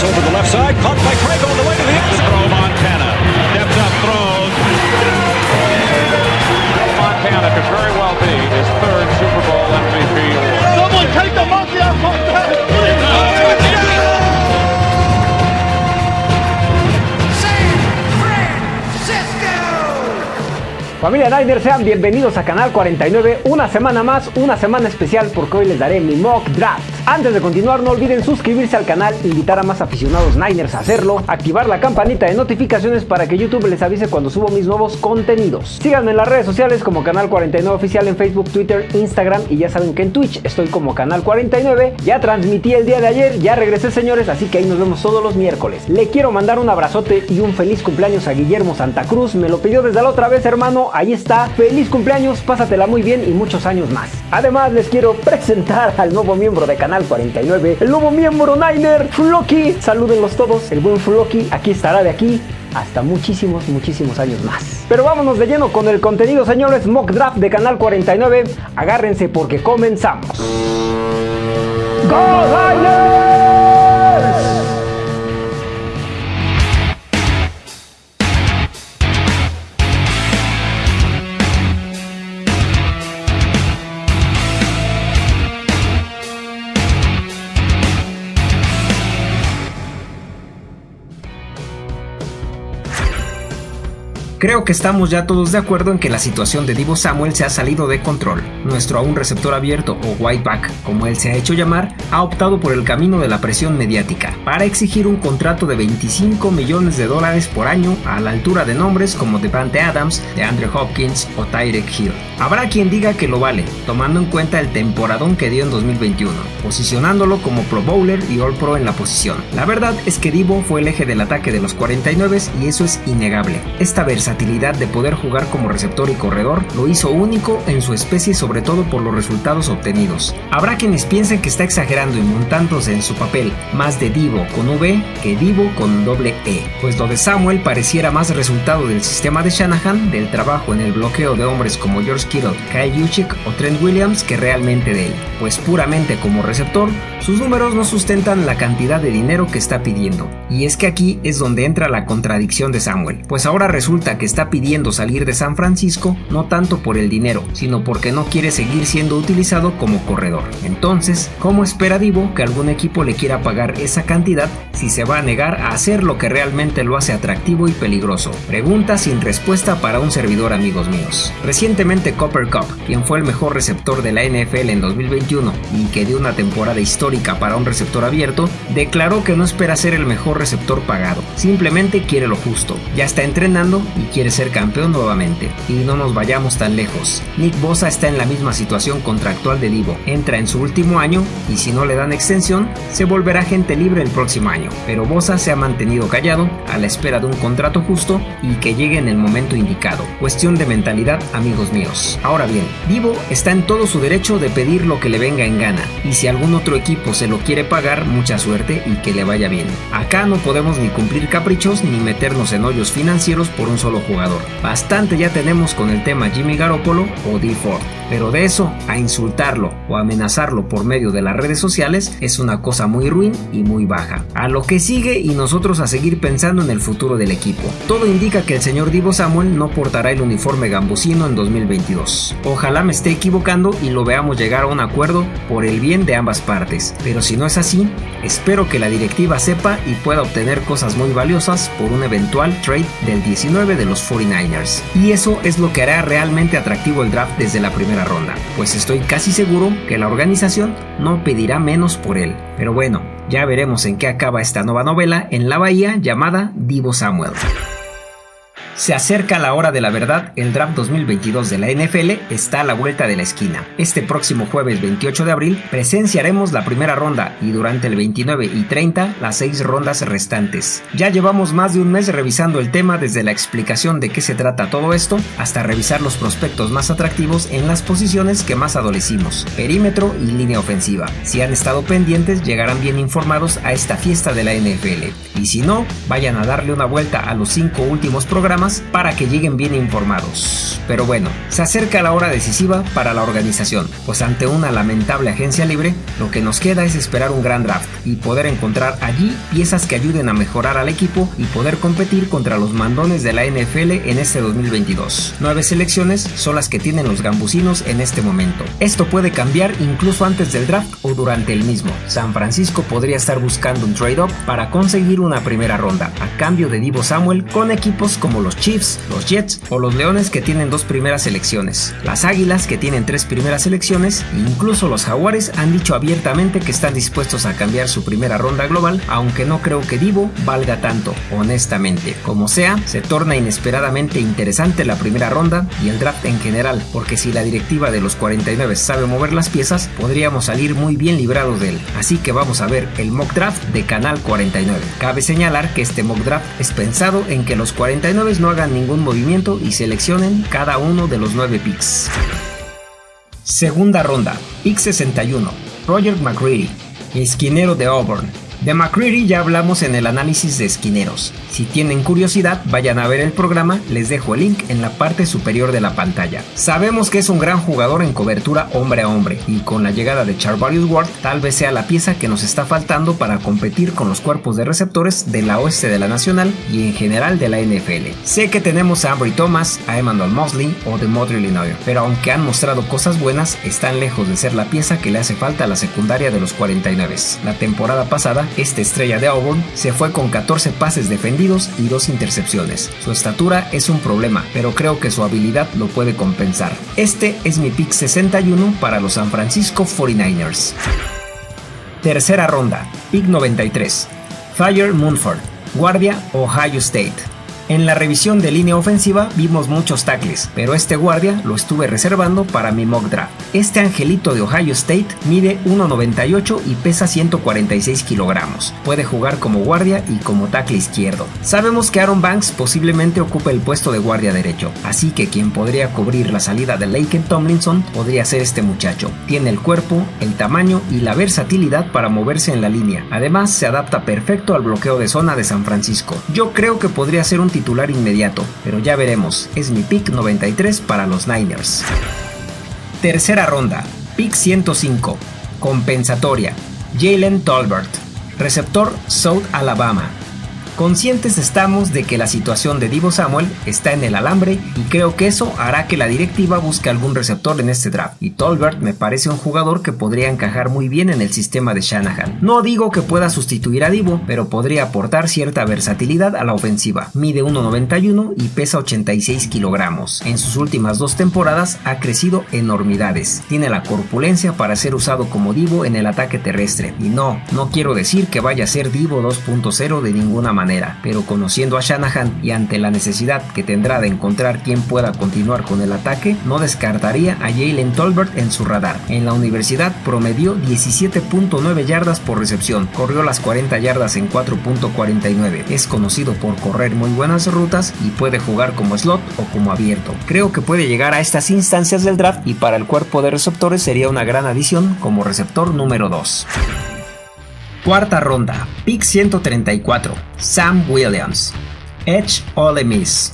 Over the left side, caught by Craig on the way to the end Throw Montana. Steps up, throws. Montana could very well be his third Super Bowl MVP award. Someone take the monkey off Montana! Familia Niners, sean bienvenidos a Canal 49, una semana más, una semana especial porque hoy les daré mi mock draft. Antes de continuar no olviden suscribirse al canal, invitar a más aficionados Niners a hacerlo, activar la campanita de notificaciones para que YouTube les avise cuando subo mis nuevos contenidos. Síganme en las redes sociales como Canal 49 Oficial en Facebook, Twitter, Instagram y ya saben que en Twitch estoy como Canal 49. Ya transmití el día de ayer, ya regresé señores, así que ahí nos vemos todos los miércoles. Le quiero mandar un abrazote y un feliz cumpleaños a Guillermo Santa Cruz, me lo pidió desde la otra vez hermano, ahí está, feliz cumpleaños, pásatela muy bien y muchos años más. Además les quiero presentar al nuevo miembro de Canal 49, el nuevo miembro Niner, Floki. Salúdenlos todos, el buen Floki aquí estará de aquí hasta muchísimos, muchísimos años más. Pero vámonos de lleno con el contenido, señores, Mock Draft de Canal 49. Agárrense porque comenzamos. ¡Go Niners! Creo que estamos ya todos de acuerdo en que la situación de Divo Samuel se ha salido de control. Nuestro aún receptor abierto o whiteback, como él se ha hecho llamar, ha optado por el camino de la presión mediática para exigir un contrato de 25 millones de dólares por año a la altura de nombres como Devante Adams, de Andrew Hopkins o Tyreek Hill. Habrá quien diga que lo vale, tomando en cuenta el temporadón que dio en 2021, posicionándolo como Pro Bowler y All Pro en la posición. La verdad es que Divo fue el eje del ataque de los 49 y eso es innegable. Esta versatilidad de poder jugar como receptor y corredor lo hizo único en su especie sobre todo por los resultados obtenidos. Habrá quienes piensen que está exagerando y montándose en su papel más de Divo con V que Divo con doble E, pues lo de Samuel pareciera más resultado del sistema de Shanahan, del trabajo en el bloqueo de hombres como George Kittle, Kyle Juszczyk o Trent Williams que realmente de él, pues puramente como receptor, sus números no sustentan la cantidad de dinero que está pidiendo. Y es que aquí es donde entra la contradicción de Samuel, pues ahora resulta que está pidiendo salir de San Francisco no tanto por el dinero, sino porque no quiere seguir siendo utilizado como corredor. Entonces, ¿cómo espera Divo que algún equipo le quiera pagar esa cantidad si se va a negar a hacer lo que realmente lo hace atractivo y peligroso? Pregunta sin respuesta para un servidor amigos míos. Recientemente Copper Cup, quien fue el mejor receptor de la NFL en 2021 y que dio una temporada histórica para un receptor abierto, declaró que no espera ser el mejor receptor pagado, simplemente quiere lo justo, ya está entrenando y quiere ser campeón nuevamente. Y no nos vayamos tan lejos, Nick Bosa está en la misma situación contractual de Divo, entra en su último año y si no le dan extensión, se volverá gente libre el próximo año, pero Bosa se ha mantenido callado a la espera de un contrato justo y que llegue en el momento indicado. Cuestión de mentalidad, amigos míos. Ahora bien, Divo está en todo su derecho de pedir lo que le venga en gana, y si algún otro equipo se lo quiere pagar, mucha suerte y que le vaya bien. Acá no podemos ni cumplir caprichos ni meternos en hoyos financieros por un solo jugador. Bastante ya tenemos con el tema Jimmy Garoppolo o D. Ford, pero de eso a insultarlo o amenazarlo por medio de las redes sociales es una cosa muy ruin y muy baja. A lo que sigue y nosotros a seguir pensando en el futuro del equipo. Todo indica que el señor Divo Samuel no portará el uniforme gambusino en 2022. Ojalá me esté equivocando y lo veamos llegar a un acuerdo por el bien de ambas partes, pero si no es así, espero que la directiva sepa y pueda obtener cosas muy valiosas por un eventual trade del 19 de los 49ers. Y eso es lo que hará realmente atractivo el draft desde la primera ronda, pues estoy casi seguro que la organización no pedirá menos por él. Pero bueno, ya veremos en qué acaba esta nueva novela en la bahía llamada Divo Samuel. Se acerca la hora de la verdad, el draft 2022 de la NFL está a la vuelta de la esquina. Este próximo jueves 28 de abril presenciaremos la primera ronda y durante el 29 y 30 las seis rondas restantes. Ya llevamos más de un mes revisando el tema desde la explicación de qué se trata todo esto hasta revisar los prospectos más atractivos en las posiciones que más adolecimos, perímetro y línea ofensiva. Si han estado pendientes llegarán bien informados a esta fiesta de la NFL y si no, vayan a darle una vuelta a los cinco últimos programas Para que lleguen bien informados. Pero bueno, se acerca la hora decisiva para la organización, pues ante una lamentable agencia libre, lo que nos queda es esperar un gran draft y poder encontrar allí piezas que ayuden a mejorar al equipo y poder competir contra los mandones de la NFL en este 2022. Nueve selecciones son las que tienen los gambusinos en este momento. Esto puede cambiar incluso antes del draft o durante el mismo. San Francisco podría estar buscando un trade-up para conseguir una primera ronda a cambio de Divo Samuel con equipos como los Chiefs, los Jets o los Leones que tienen dos primeras selecciones, las Águilas que tienen tres primeras selecciones e incluso los Jaguares han dicho abiertamente que están dispuestos a cambiar su primera ronda global, aunque no creo que Divo valga tanto, honestamente. Como sea, se torna inesperadamente interesante la primera ronda y el draft en general, porque si la directiva de los 49 sabe mover las piezas, podríamos salir muy bien librados de él. Así que vamos a ver el mock draft de Canal 49. Cabe señalar que este mock draft es pensado en que los 49 no hagan ningún movimiento y seleccionen cada uno de los 9 picks. Segunda ronda, pick 61, Roger McCready, esquinero de Auburn. De McCreary ya hablamos en el análisis de esquineros. Si tienen curiosidad, vayan a ver el programa, les dejo el link en la parte superior de la pantalla. Sabemos que es un gran jugador en cobertura hombre a hombre y con la llegada de Charvarius Ward tal vez sea la pieza que nos está faltando para competir con los cuerpos de receptores de la oeste de la nacional y en general de la NFL. Sé que tenemos a Ambry Thomas, a Emmanuel Mosley o de Motley Illinois, pero aunque han mostrado cosas buenas, están lejos de ser la pieza que le hace falta a la secundaria de los 49. La temporada pasada esta estrella de Auburn se fue con 14 pases defendidos y 2 intercepciones. Su estatura es un problema, pero creo que su habilidad lo puede compensar. Este es mi pick 61 para los San Francisco 49ers. Tercera ronda, pick 93. Fire Munford, guardia Ohio State. En la revisión de línea ofensiva vimos muchos tackles, pero este guardia lo estuve reservando para mi mock draft. Este angelito de Ohio State mide 1,98 y pesa 146 kilogramos. Puede jugar como guardia y como tackle izquierdo. Sabemos que Aaron Banks posiblemente ocupe el puesto de guardia derecho, así que quien podría cubrir la salida de Laken Tomlinson podría ser este muchacho. Tiene el cuerpo, el tamaño y la versatilidad para moverse en la línea. Además, se adapta perfecto al bloqueo de zona de San Francisco. Yo creo que podría ser un titular inmediato, pero ya veremos, es mi pick 93 para los Niners. Tercera ronda, pick 105, compensatoria, Jalen Tolbert, receptor South Alabama, Conscientes estamos de que la situación de Divo Samuel está en el alambre y creo que eso hará que la directiva busque algún receptor en este draft. Y Tolbert me parece un jugador que podría encajar muy bien en el sistema de Shanahan. No digo que pueda sustituir a Divo, pero podría aportar cierta versatilidad a la ofensiva. Mide 1,91 y pesa 86 kilogramos. En sus últimas dos temporadas ha crecido enormidades. Tiene la corpulencia para ser usado como Divo en el ataque terrestre. Y no, no quiero decir que vaya a ser Divo 2.0 de ninguna manera pero conociendo a Shanahan y ante la necesidad que tendrá de encontrar quien pueda continuar con el ataque, no descartaría a Jalen Tolbert en su radar. En la universidad promedió 17.9 yardas por recepción, corrió las 40 yardas en 4.49, es conocido por correr muy buenas rutas y puede jugar como slot o como abierto. Creo que puede llegar a estas instancias del draft y para el cuerpo de receptores sería una gran adición como receptor número 2. Cuarta ronda, pick 134, Sam Williams, Edge Ole Miss.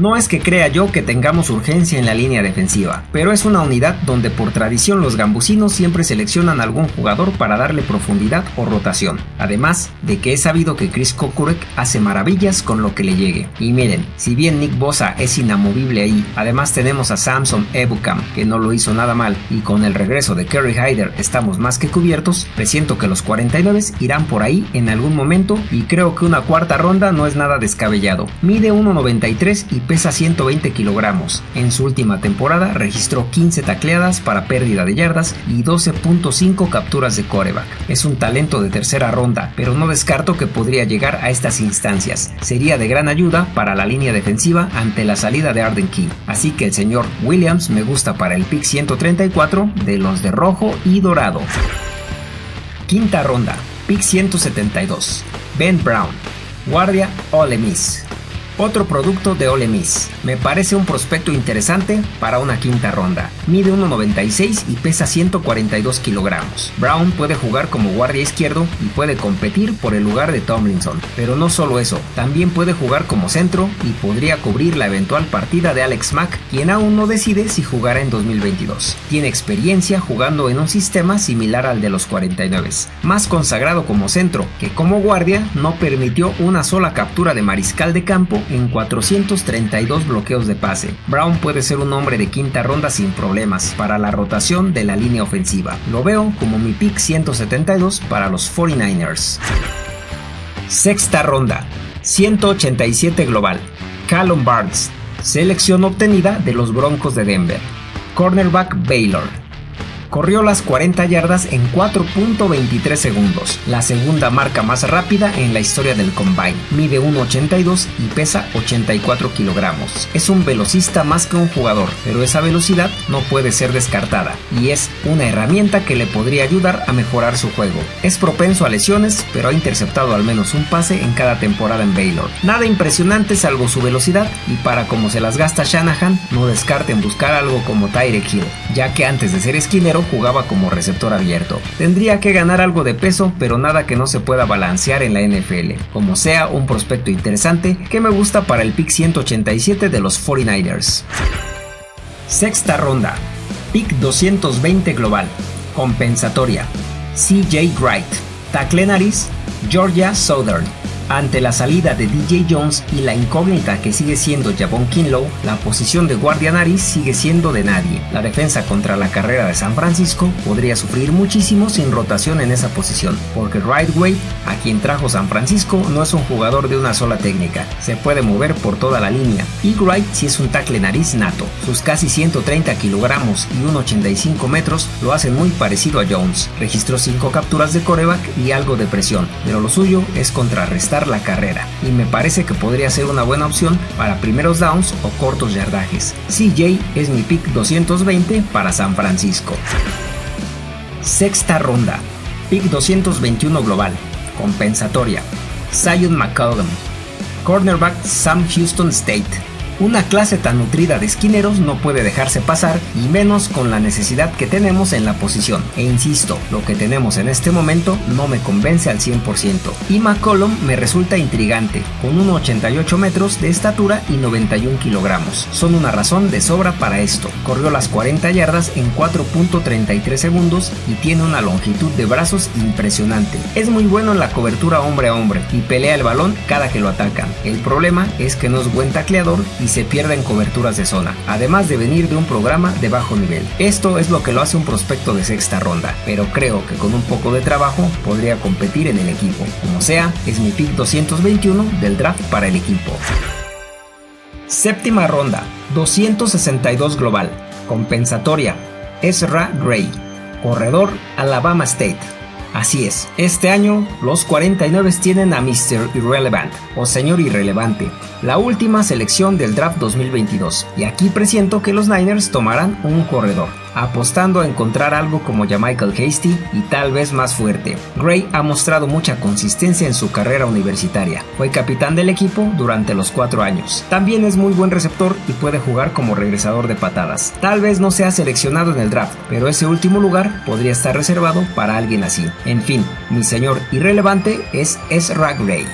No es que crea yo que tengamos urgencia en la línea defensiva, pero es una unidad donde por tradición los gambusinos siempre seleccionan algún jugador para darle profundidad o rotación, además de que he sabido que Chris Kokurek hace maravillas con lo que le llegue. Y miren, si bien Nick Bosa es inamovible ahí, además tenemos a Samson Ebukam, que no lo hizo nada mal, y con el regreso de Kerry Hyder estamos más que cubiertos, presiento que los 49 irán por ahí en algún momento y creo que una cuarta ronda no es nada descabellado. Mide 1.93 y pesa 120 kilogramos. En su última temporada registró 15 tacleadas para pérdida de yardas y 12.5 capturas de coreback. Es un talento de tercera ronda, pero no descarto que podría llegar a estas instancias. Sería de gran ayuda para la línea defensiva ante la salida de Arden Key. Así que el señor Williams me gusta para el pick 134 de los de rojo y dorado. Quinta ronda, pick 172. Ben Brown, guardia Ole Miss. Otro producto de Ole Miss. Me parece un prospecto interesante para una quinta ronda. Mide 1,96 y pesa 142 kilogramos. Brown puede jugar como guardia izquierdo y puede competir por el lugar de Tomlinson. Pero no solo eso, también puede jugar como centro y podría cubrir la eventual partida de Alex Mack, quien aún no decide si jugará en 2022. Tiene experiencia jugando en un sistema similar al de los 49, más consagrado como centro que como guardia no permitió una sola captura de mariscal de campo en 432 bloqueos de pase. Brown puede ser un hombre de quinta ronda sin problemas para la rotación de la línea ofensiva. Lo veo como mi pick 172 para los 49ers. Sexta ronda, 187 global. Callum Barnes, selección obtenida de los Broncos de Denver. Cornerback Baylor corrió las 40 yardas en 4.23 segundos, la segunda marca más rápida en la historia del Combine. Mide 1.82 y pesa 84 kilogramos. Es un velocista más que un jugador, pero esa velocidad no puede ser descartada y es una herramienta que le podría ayudar a mejorar su juego. Es propenso a lesiones, pero ha interceptado al menos un pase en cada temporada en Baylor. Nada impresionante salvo su velocidad y para como se las gasta Shanahan, no descarten buscar algo como Tyreek Hill, ya que antes de ser esquinero jugaba como receptor abierto. Tendría que ganar algo de peso, pero nada que no se pueda balancear en la NFL. Como sea, un prospecto interesante que me gusta para el pick 187 de los 49ers. Sexta ronda. Pick 220 global. Compensatoria. CJ Wright. Tackle nariz. Georgia Southern. Ante la salida de DJ Jones y la incógnita que sigue siendo Javon Kinlow, la posición de guardia nariz sigue siendo de nadie. La defensa contra la carrera de San Francisco podría sufrir muchísimo sin rotación en esa posición, porque Rightway, a quien trajo San Francisco, no es un jugador de una sola técnica, se puede mover por toda la línea, y Wright sí es un tackle nariz nato. Sus casi 130 kilogramos y 1,85 metros lo hacen muy parecido a Jones. Registró 5 capturas de coreback y algo de presión, pero lo suyo es contrarrestar la carrera y me parece que podría ser una buena opción para primeros downs o cortos yardajes. CJ es mi pick 220 para San Francisco. Sexta ronda, pick 221 global, compensatoria. Zion McCollum, cornerback Sam Houston State. Una clase tan nutrida de esquineros no puede dejarse pasar y menos con la necesidad que tenemos en la posición. E insisto, lo que tenemos en este momento no me convence al 100%. Y McCollum me resulta intrigante, con 1,88 metros de estatura y 91 kilogramos. Son una razón de sobra para esto. Corrió las 40 yardas en 4.33 segundos y tiene una longitud de brazos impresionante. Es muy bueno en la cobertura hombre a hombre y pelea el balón cada que lo atacan. El problema es que no es buen tacleador y se pierda en coberturas de zona, además de venir de un programa de bajo nivel. Esto es lo que lo hace un prospecto de sexta ronda, pero creo que con un poco de trabajo podría competir en el equipo. Como sea, es mi pick 221 del draft para el equipo. Séptima ronda, 262 global, compensatoria, Ezra Gray, corredor Alabama State. Así es, este año los 49 tienen a Mr. Irrelevant o Señor Irrelevante, la última selección del draft 2022, y aquí presiento que los Niners tomarán un corredor, apostando a encontrar algo como Michael Hasty y tal vez más fuerte. Gray ha mostrado mucha consistencia en su carrera universitaria, fue capitán del equipo durante los cuatro años. También es muy buen receptor y puede jugar como regresador de patadas. Tal vez no sea seleccionado en el draft, pero ese último lugar podría estar reservado para alguien así. En fin, mi señor irrelevante es Ezra Gray.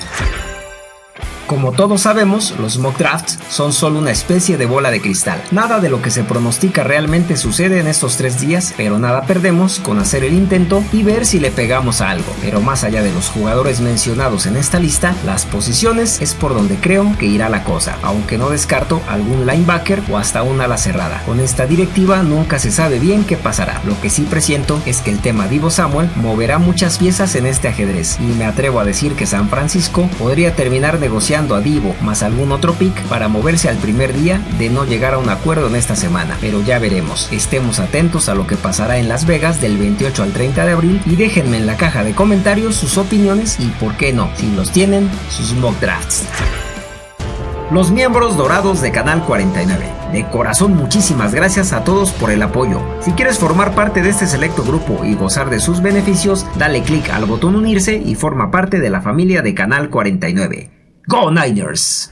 Como todos sabemos, los mock drafts son solo una especie de bola de cristal. Nada de lo que se pronostica realmente sucede en estos tres días, pero nada perdemos con hacer el intento y ver si le pegamos a algo. Pero más allá de los jugadores mencionados en esta lista, las posiciones es por donde creo que irá la cosa, aunque no descarto algún linebacker o hasta una ala cerrada. Con esta directiva nunca se sabe bien qué pasará. Lo que sí presiento es que el tema Divo Samuel moverá muchas piezas en este ajedrez y me atrevo a decir que San Francisco podría terminar negociando a Divo más algún otro pick para moverse al primer día de no llegar a un acuerdo en esta semana, pero ya veremos. Estemos atentos a lo que pasará en Las Vegas del 28 al 30 de abril y déjenme en la caja de comentarios sus opiniones y por qué no, si los tienen, sus mock drafts. Los miembros dorados de Canal 49. De corazón muchísimas gracias a todos por el apoyo. Si quieres formar parte de este selecto grupo y gozar de sus beneficios, dale click al botón unirse y forma parte de la familia de Canal 49. Go Niners!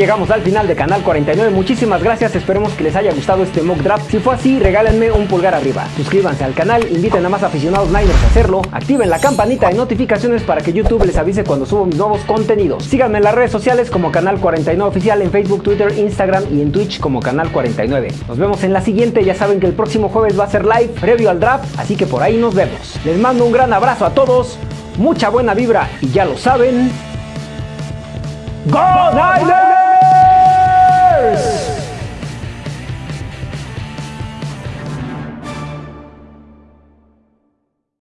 Llegamos al final de Canal 49. Muchísimas gracias. Esperemos que les haya gustado este mock draft. Si fue así, regálenme un pulgar arriba. Suscríbanse al canal, inviten a más aficionados Niners a hacerlo. Activen la campanita de notificaciones para que YouTube les avise cuando subo mis nuevos contenidos. Síganme en las redes sociales como Canal 49 Oficial en Facebook, Twitter, Instagram y en Twitch como Canal 49. Nos vemos en la siguiente. Ya saben que el próximo jueves va a ser live previo al draft, así que por ahí nos vemos. Les mando un gran abrazo a todos, mucha buena vibra y ya lo saben. ¡Go Niners! Cheers!